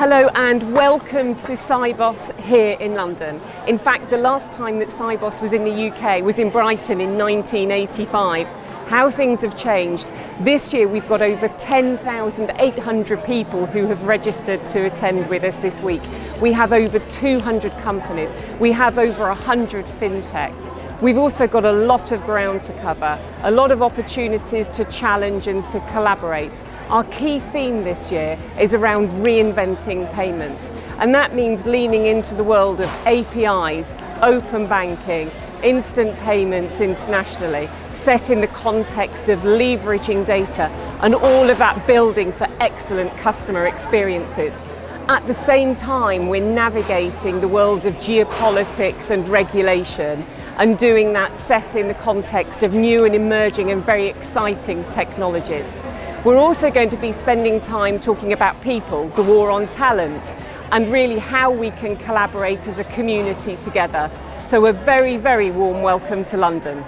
Hello and welcome to Sibos here in London. In fact, the last time that Sibos was in the UK was in Brighton in 1985. how things have changed. This year we've got over 10,800 people who have registered to attend with us this week. We have over 200 companies. We have over 100 fintechs. We've also got a lot of ground to cover, a lot of opportunities to challenge and to collaborate. Our key theme this year is around reinventing payments, and that means leaning into the world of APIs, open banking, instant payments internationally, set in the context of leveraging data and all of that building for excellent customer experiences. At the same time, we're navigating the world of geopolitics and regulation and doing that set in the context of new and emerging and very exciting technologies. We're also going to be spending time talking about people, the war on talent, and really how we can collaborate as a community together. So a very, very warm welcome to London.